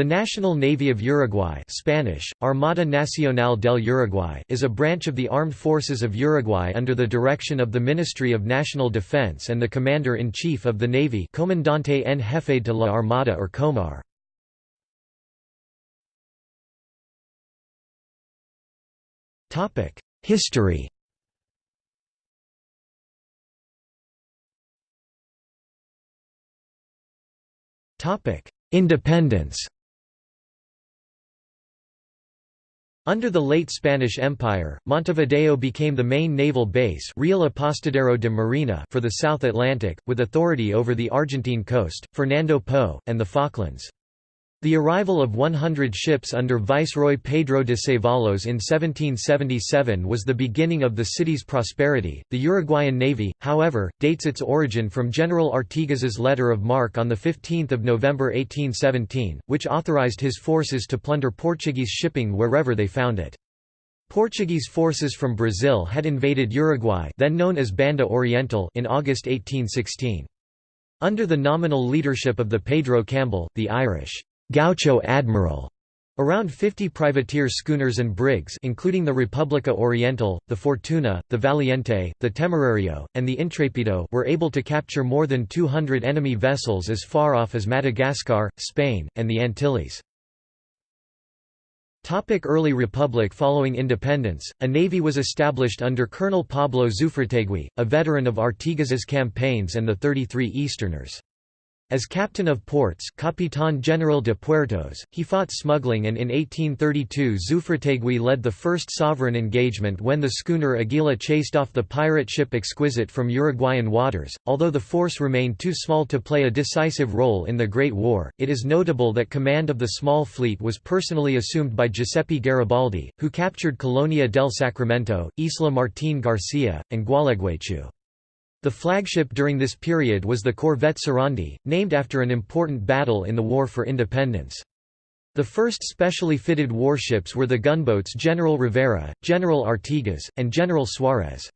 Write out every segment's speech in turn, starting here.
The National Navy of Uruguay Spanish, Armada Nacional del Uruguay is a branch of the Armed Forces of Uruguay under the direction of the Ministry of National Defense and the Commander-in-Chief of the Navy Comandante en Jefe de la Armada or Comar. History Independence Under the late Spanish Empire, Montevideo became the main naval base Real Apostadero de Marina for the South Atlantic, with authority over the Argentine coast, Fernando Po, and the Falklands. The arrival of 100 ships under Viceroy Pedro de Ceballos in 1777 was the beginning of the city's prosperity. The Uruguayan Navy, however, dates its origin from General Artigas's letter of marque on 15 November 1817, which authorized his forces to plunder Portuguese shipping wherever they found it. Portuguese forces from Brazil had invaded Uruguay then known as Banda Oriental in August 1816. Under the nominal leadership of the Pedro Campbell, the Irish Gaucho Admiral. Around 50 privateer schooners and brigs including the República Oriental, the Fortuna, the Valiente, the Temerario, and the Intrepido were able to capture more than 200 enemy vessels as far off as Madagascar, Spain, and the Antilles. Early Republic Following independence, a navy was established under Colonel Pablo Zufriategui, a veteran of Artigas's campaigns and the 33 Easterners. As captain of ports Capitán General de Puertos, he fought smuggling and in 1832 Zufriategui led the first sovereign engagement when the schooner Aguila chased off the pirate ship Exquisite from Uruguayan waters. Although the force remained too small to play a decisive role in the Great War, it is notable that command of the small fleet was personally assumed by Giuseppe Garibaldi, who captured Colonia del Sacramento, Isla Martín García, and Gualeguaychú. The flagship during this period was the corvette Sarandi, named after an important battle in the War for Independence. The first specially fitted warships were the gunboats General Rivera, General Artigas, and General Suarez.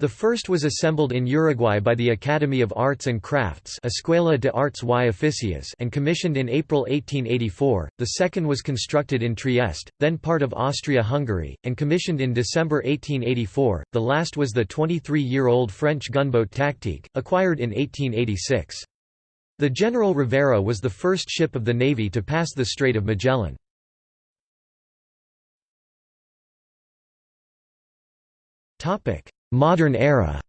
The first was assembled in Uruguay by the Academy of Arts and Crafts Escuela de Artes y Oficios and commissioned in April 1884, the second was constructed in Trieste, then part of Austria-Hungary, and commissioned in December 1884, the last was the 23-year-old French gunboat Tactique, acquired in 1886. The General Rivera was the first ship of the Navy to pass the Strait of Magellan. Topic Modern era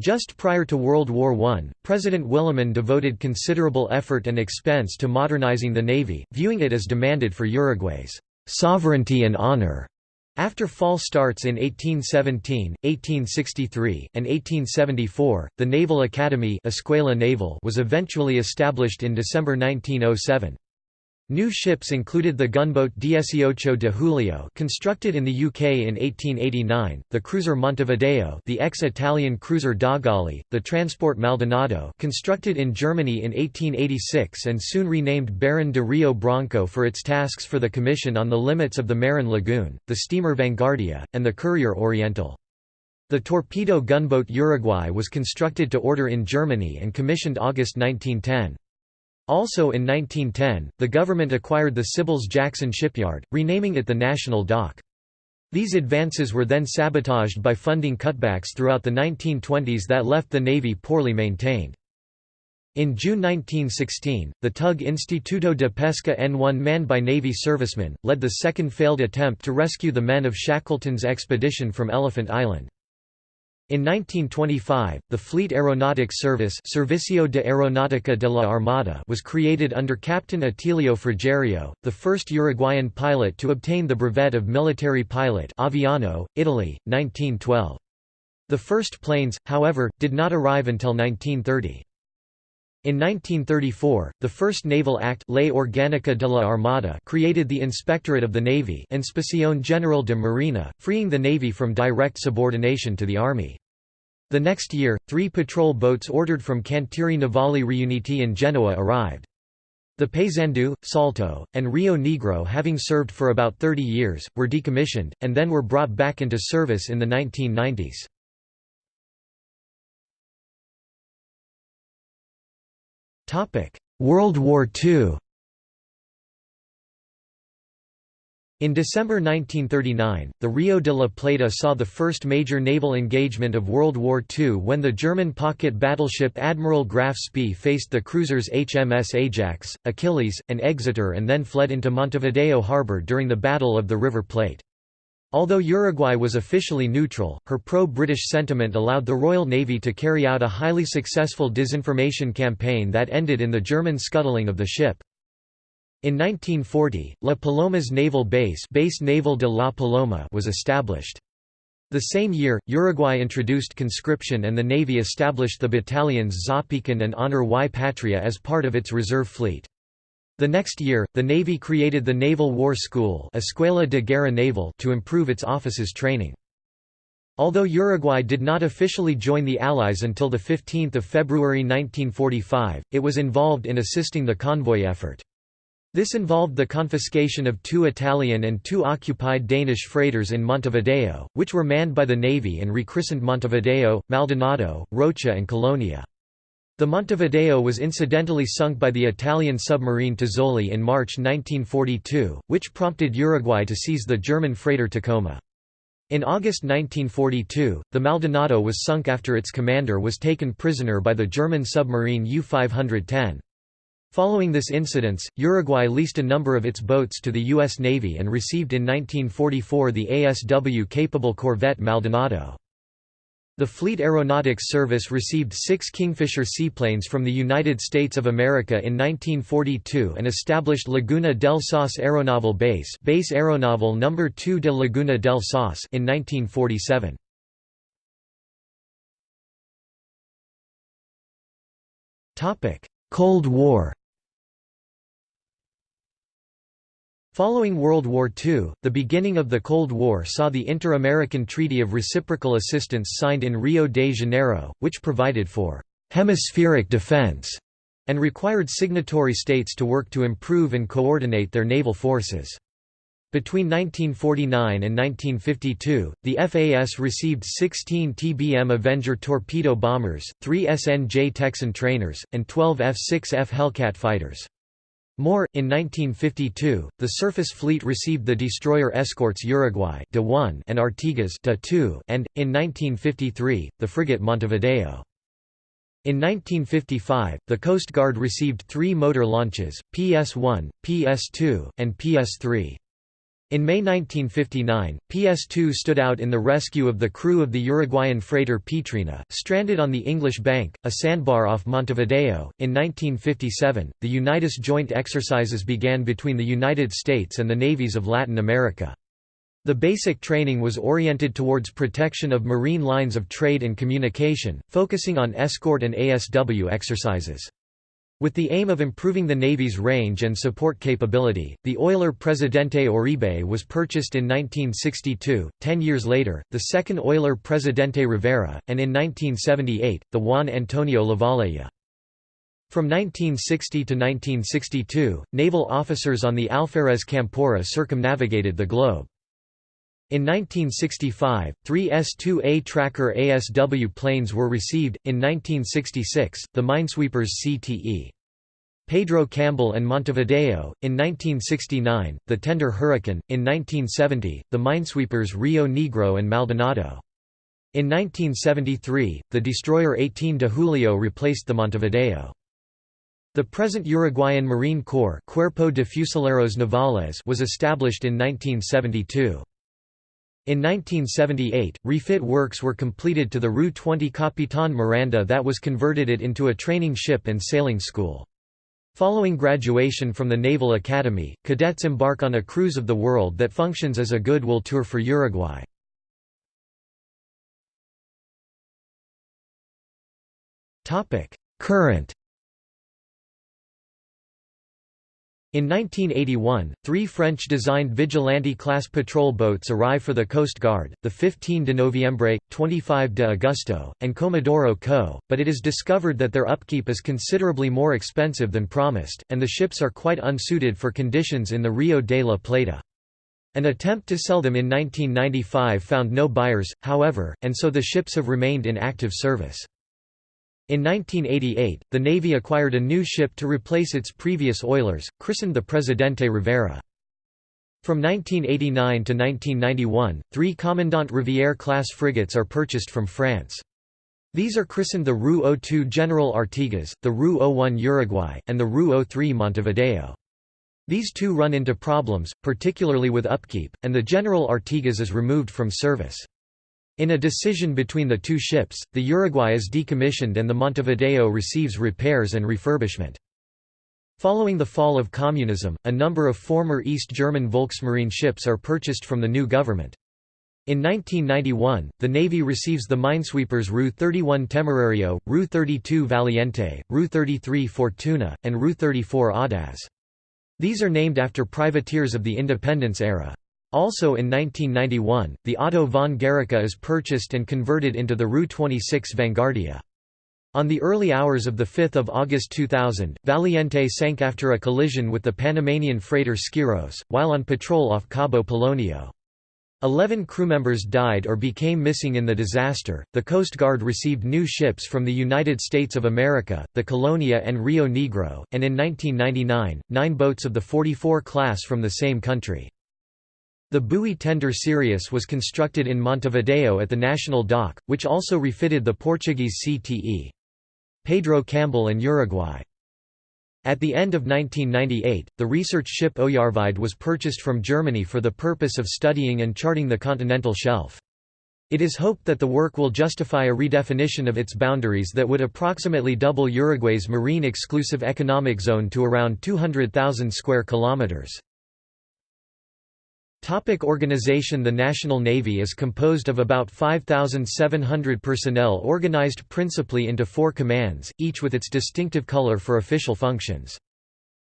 Just prior to World War I, President Williman devoted considerable effort and expense to modernizing the Navy, viewing it as demanded for Uruguay's sovereignty and honor. After false starts in 1817, 1863, and 1874, the Naval Academy Escuela Naval was eventually established in December 1907. New ships included the gunboat Dieciocho de Julio constructed in the UK in 1889, the cruiser Montevideo the ex-Italian cruiser Dogali, the transport Maldonado constructed in Germany in 1886 and soon renamed Baron de Rio Branco for its tasks for the Commission on the limits of the Merín Lagoon, the steamer Vanguardia, and the courier Oriental. The torpedo gunboat Uruguay was constructed to order in Germany and commissioned August 1910. Also in 1910, the government acquired the Cibils-Jackson shipyard, renaming it the National Dock. These advances were then sabotaged by funding cutbacks throughout the 1920s that left the Navy poorly maintained. In June 1916, the tug Instituto de Pesca N1 manned by Navy servicemen, led the second failed attempt to rescue the men of Shackleton's expedition from Elephant Island. In 1925, the Fleet Aeronautics Service Servicio de Aeronáutica de la Armada was created under Captain Atilio Frigerio, the first Uruguayan pilot to obtain the brevet of military pilot Aviano, Italy, 1912. The first planes, however, did not arrive until 1930. In 1934, the first Naval Act Ley Orgánica de la Armada created the Inspectorate of the Navy Inspección General de Marina, freeing the Navy from direct subordination to the Army. The next year, three patrol boats ordered from Cantieri Navali Riuniti in Genoa arrived. The Paysandú, Salto, and Rio Negro having served for about 30 years, were decommissioned, and then were brought back into service in the 1990s. World War II In December 1939, the Rio de la Plata saw the first major naval engagement of World War II when the German pocket battleship Admiral Graf Spee faced the cruisers HMS Ajax, Achilles, and Exeter and then fled into Montevideo harbor during the Battle of the River Plate. Although Uruguay was officially neutral, her pro-British sentiment allowed the Royal Navy to carry out a highly successful disinformation campaign that ended in the German scuttling of the ship. In 1940, La Paloma's naval base, base Naval de La Paloma was established. The same year, Uruguay introduced conscription and the Navy established the battalions Zapican and Honor y Patria as part of its reserve fleet. The next year, the Navy created the Naval War School Escuela de Guerra Naval to improve its officers' training. Although Uruguay did not officially join the Allies until 15 February 1945, it was involved in assisting the convoy effort. This involved the confiscation of two Italian and two occupied Danish freighters in Montevideo, which were manned by the Navy and rechristened Montevideo, Maldonado, Rocha and Colonia. The Montevideo was incidentally sunk by the Italian submarine Tazzoli in March 1942, which prompted Uruguay to seize the German freighter Tacoma. In August 1942, the Maldonado was sunk after its commander was taken prisoner by the German submarine U-510. Following this incident, Uruguay leased a number of its boats to the U.S. Navy and received in 1944 the ASW-capable corvette Maldonado. The Fleet Aeronautics Service received six Kingfisher seaplanes from the United States of America in 1942 and established Laguna del Sauce Aeronaval Base Base Aeronaval No. 2 de Laguna del Sauce in 1947. Cold War Following World War II, the beginning of the Cold War saw the Inter-American Treaty of Reciprocal Assistance signed in Rio de Janeiro, which provided for «hemispheric defense» and required signatory states to work to improve and coordinate their naval forces. Between 1949 and 1952, the FAS received 16 TBM Avenger torpedo bombers, 3 SNJ Texan trainers, and 12 F-6F Hellcat fighters. More, in 1952, the surface fleet received the destroyer escorts Uruguay de 1 and Artigas de 2 and, in 1953, the frigate Montevideo. In 1955, the Coast Guard received three motor launches, PS-1, PS-2, and PS-3. In May 1959, PS2 stood out in the rescue of the crew of the Uruguayan freighter Petrina, stranded on the English Bank, a sandbar off Montevideo. In 1957, the Unitas joint exercises began between the United States and the navies of Latin America. The basic training was oriented towards protection of marine lines of trade and communication, focusing on escort and ASW exercises. With the aim of improving the Navy's range and support capability, the oiler Presidente Oribe was purchased in 1962, ten years later, the second oiler Presidente Rivera, and in 1978, the Juan Antonio Lavalleja. From 1960 to 1962, naval officers on the Alferez Campora circumnavigated the globe. In 1965, three S-2A Tracker ASW planes were received, in 1966, the Minesweepers CTE. Pedro Campbell and Montevideo, in 1969, the Tender Hurricane, in 1970, the Minesweepers Rio Negro and Maldonado. In 1973, the destroyer 18 de Julio replaced the Montevideo. The present Uruguayan Marine Corps Cuerpo de Fusileros Navales was established in 1972. In 1978, refit works were completed to the Ru 20 Capitan Miranda that was converted it into a training ship and sailing school. Following graduation from the Naval Academy, cadets embark on a cruise of the world that functions as a goodwill tour for Uruguay. Current In 1981, three French-designed Vigilante-class patrol boats arrive for the Coast Guard, the 15 de Noviembre, 25 de Agosto, and Comodoro Co., but it is discovered that their upkeep is considerably more expensive than promised, and the ships are quite unsuited for conditions in the Rio de la Plata. An attempt to sell them in 1995 found no buyers, however, and so the ships have remained in active service. In 1988, the Navy acquired a new ship to replace its previous oilers, christened the Presidente Rivera. From 1989 to 1991, three Commandant Rivière-class frigates are purchased from France. These are christened the Ru 02 General Artigas, the Ru 01 Uruguay, and the Ru 03 Montevideo. These two run into problems, particularly with upkeep, and the General Artigas is removed from service. In a decision between the two ships, the Uruguay is decommissioned and the Montevideo receives repairs and refurbishment. Following the fall of communism, a number of former East German Volksmarine ships are purchased from the new government. In 1991, the Navy receives the minesweepers Ru 31 Temerario, Ru 32 Valiente, Ru 33 Fortuna, and Ru 34 Audaz. These are named after privateers of the independence era. Also in 1991, the Otto von Guericke is purchased and converted into the Ru 26 Vanguardia. On the early hours of 5 August 2000, Valiente sank after a collision with the Panamanian freighter Skiros, while on patrol off Cabo Polonio. Eleven crewmembers died or became missing in the disaster. The Coast Guard received new ships from the United States of America, the Colonia and Rio Negro, and in 1999, nine boats of the 44 class from the same country. The buoy tender Sirius was constructed in Montevideo at the National Dock, which also refitted the Portuguese CTE. Pedro Campbell and Uruguay. At the end of 1998, the research ship Oyarvide was purchased from Germany for the purpose of studying and charting the continental shelf. It is hoped that the work will justify a redefinition of its boundaries that would approximately double Uruguay's marine exclusive economic zone to around 200,000 square kilometers. Topic organization The National Navy is composed of about 5,700 personnel organized principally into four commands, each with its distinctive color for official functions.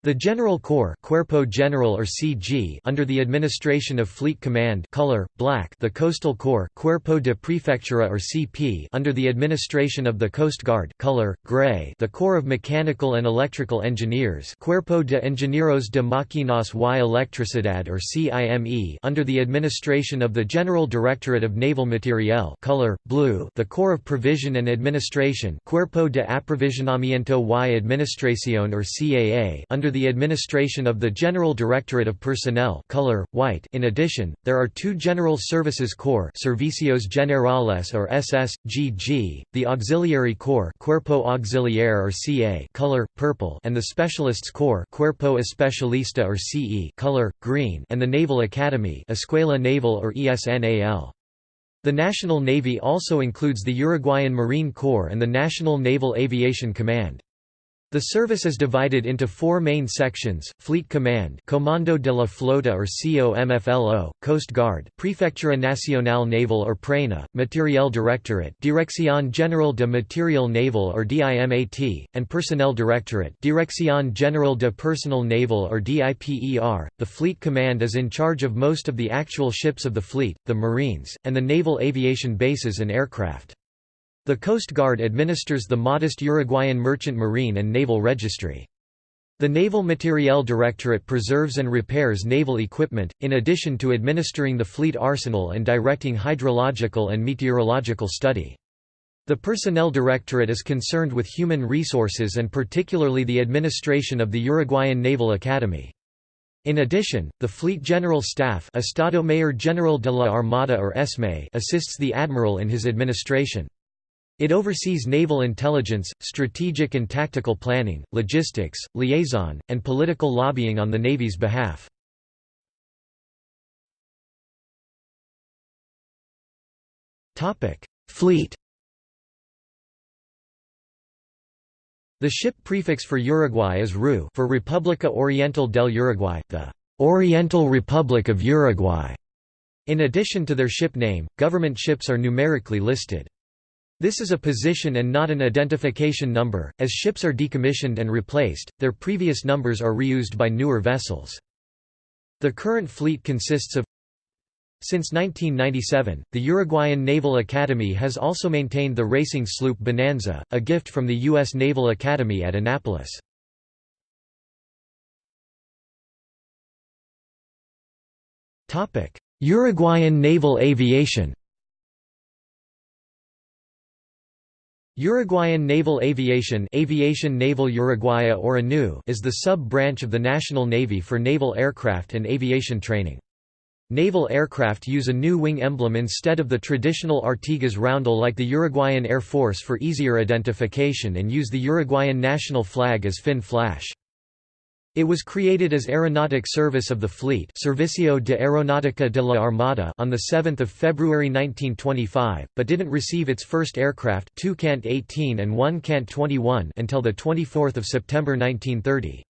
The General Corps Cuerpo General or CG under the administration of Fleet Command color, black the Coastal Corps Cuerpo de Prefectura or CP under the administration of the Coast Guard color, gray the Corps of Mechanical and Electrical Engineers Cuerpo de Ingenieros de Máquinas y Electricidad or CIME under the administration of the General Directorate of Naval Materiel color, blue the Corps of Provision and Administration Cuerpo de Aprovisionamiento y Administración or CAA under under the administration of the General Directorate of Personnel color, white. In addition, there are two General Services Corps Servicios Generales or SSGG, the Auxiliary Corps Cuerpo Auxiliar or CA color, purple and the Specialists Corps Cuerpo Especialista or CE color, green and the Naval Academy Escuela Naval or ESNAL. The National Navy also includes the Uruguayan Marine Corps and the National Naval Aviation Command. The service is divided into four main sections, Fleet Command Comando de la Flota or COMFLO, Coast Guard Prefectura Nacional Naval or PRENA, Materiel Directorate Dirección General de Material Naval or DIMAT, and Personnel Directorate Dirección General de Personal Naval or DIPER. The Fleet Command is in charge of most of the actual ships of the fleet, the Marines, and the naval aviation bases and aircraft. The Coast Guard administers the modest Uruguayan Merchant Marine and Naval Registry. The Naval Materiel Directorate preserves and repairs naval equipment, in addition to administering the fleet arsenal and directing hydrological and meteorological study. The Personnel Directorate is concerned with human resources and particularly the administration of the Uruguayan Naval Academy. In addition, the Fleet General Staff Estado Mayor General de la Armada or ESME assists the Admiral in his administration. It oversees naval intelligence, strategic and tactical planning, logistics, liaison, and political lobbying on the Navy's behalf. Fleet The ship prefix for Uruguay is RU for República Oriental del Uruguay, the Oriental Republic of Uruguay. In addition to their ship name, government ships are numerically listed. This is a position and not an identification number, as ships are decommissioned and replaced, their previous numbers are reused by newer vessels. The current fleet consists of Since 1997, the Uruguayan Naval Academy has also maintained the racing sloop Bonanza, a gift from the U.S. Naval Academy at Annapolis. Uruguayan naval aviation Uruguayan Naval Aviation Aviation Naval Uruguaya or ANU is the sub-branch of the National Navy for naval aircraft and aviation training. Naval aircraft use a new wing emblem instead of the traditional Artigas roundel like the Uruguayan Air Force for easier identification and use the Uruguayan national flag as fin flash. It was created as Aeronautic Service of the Fleet Servicio de Aeronáutica de la Armada on 7 February 1925, but didn't receive its first aircraft two Cant 18 and one Cant 21 until 24 September 1930.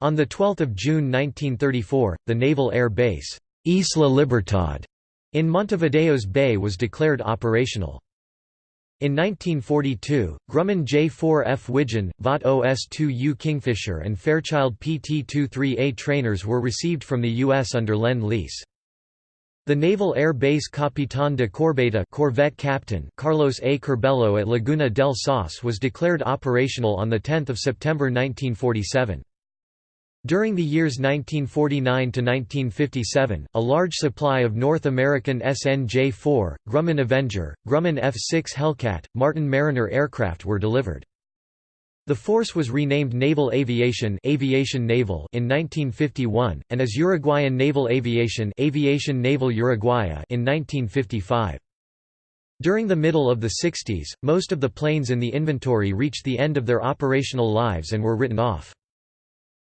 On 12 June 1934, the Naval Air Base, Isla Libertad, in Montevideo's Bay was declared operational. In 1942, Grumman J-4F Widgeon, Vought OS-2U Kingfisher and Fairchild PT-23A trainers were received from the U.S. under Lend-Lease. The Naval Air Base Capitán de Corbeta Corvette Captain Carlos A. Curbelo at Laguna del Sauce was declared operational on 10 September 1947. During the years 1949 to 1957, a large supply of North American SNJ-4, Grumman Avenger, Grumman F-6 Hellcat, Martin Mariner aircraft were delivered. The force was renamed Naval Aviation, Aviation Naval in 1951, and as Uruguayan Naval Aviation, Aviation Naval Uruguaya in 1955. During the middle of the 60s, most of the planes in the inventory reached the end of their operational lives and were written off.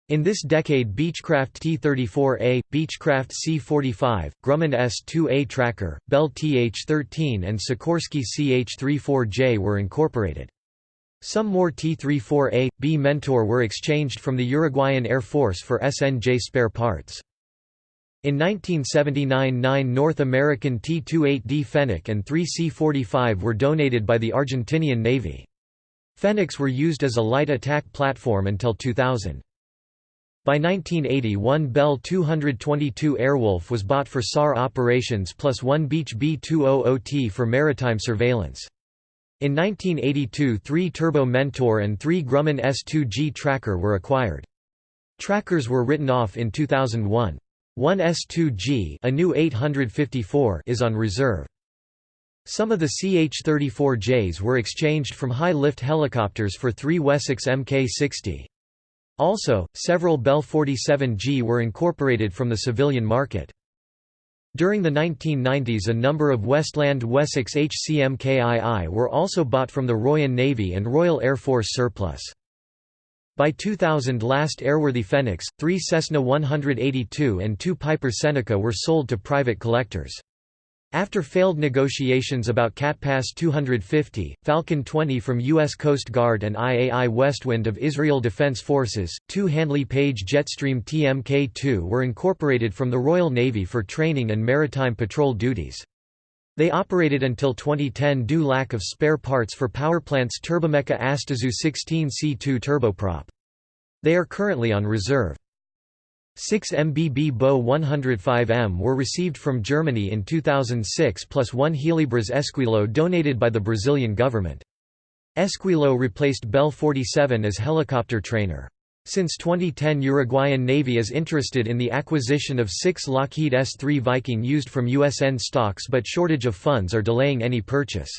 In this decade Beechcraft T-34A, Beechcraft C-45, Grumman S-2A Tracker, Bell TH-13 and Sikorsky CH-34J were incorporated. Some more T-34A, B Mentor were exchanged from the Uruguayan Air Force for SNJ spare parts. In 1979 nine North American T-28D Fennec and three C-45 were donated by the Argentinian Navy. Fennecs were used as a light attack platform until 2000. By 1980 one Bell 222 Airwolf was bought for SAR operations plus one Beech B-200T for maritime surveillance. In 1982 three Turbo Mentor and three Grumman S-2G Tracker were acquired. Trackers were written off in 2001. One S-2G a new 854 is on reserve. Some of the CH-34Js were exchanged from high-lift helicopters for three Wessex Mk-60. Also, several Bell 47G were incorporated from the civilian market. During the 1990s a number of Westland Wessex HCMKII were also bought from the Royal Navy and Royal Air Force surplus. By 2000 last airworthy Fennecs, three Cessna 182 and two Piper Seneca were sold to private collectors. After failed negotiations about CatPass 250, Falcon 20 from U.S. Coast Guard and IAI Westwind of Israel Defense Forces, two Handley Page Jetstream TMK-2 were incorporated from the Royal Navy for training and maritime patrol duties. They operated until 2010 due lack of spare parts for powerplant's Turbomeca Astazou 16C2 turboprop. They are currently on reserve. 6 MBB Bo 105M were received from Germany in 2006 plus one Helibras Esquilo donated by the Brazilian government. Esquilo replaced Bell 47 as helicopter trainer. Since 2010 Uruguayan Navy is interested in the acquisition of six Lockheed S-3 Viking used from USN stocks but shortage of funds are delaying any purchase.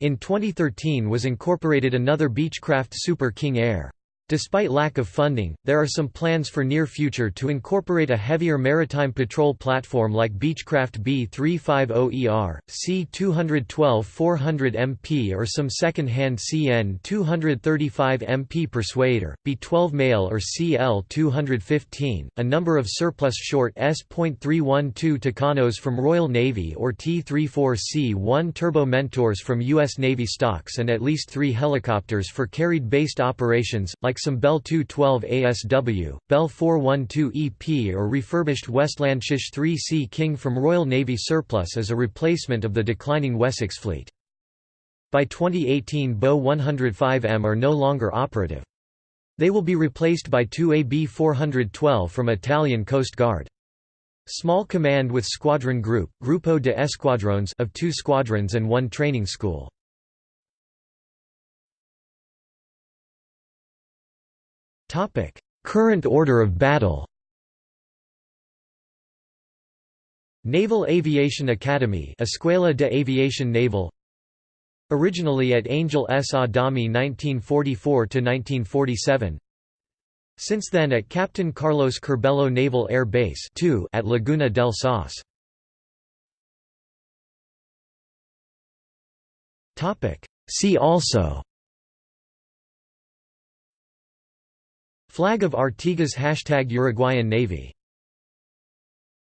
In 2013 was incorporated another Beechcraft Super King Air. Despite lack of funding, there are some plans for near future to incorporate a heavier maritime patrol platform like Beechcraft B-350ER, C-212-400 MP or some second-hand CN-235 MP Persuader, B-12 Mail or CL-215, a number of surplus short S.312 Tucanos from Royal Navy or T-34C-1 Turbo Mentors from U.S. Navy stocks and at least three helicopters for carried-based operations, like like some Bell 212 ASW, Bell 412 EP or refurbished Westlandshish 3C King from Royal Navy surplus as a replacement of the declining Wessex fleet. By 2018 Bo 105M are no longer operative. They will be replaced by two AB 412 from Italian Coast Guard. Small command with squadron group, Grupo de Esquadrones of two squadrons and one training school. Current order of battle Naval Aviation Academy Escuela de Aviación Naval originally at Angel S. Adami 1944–1947 Since then at Captain Carlos Curbelo Naval Air Base 2 at Laguna del Sauce. See also Flag of Artigas Hashtag Uruguayan Navy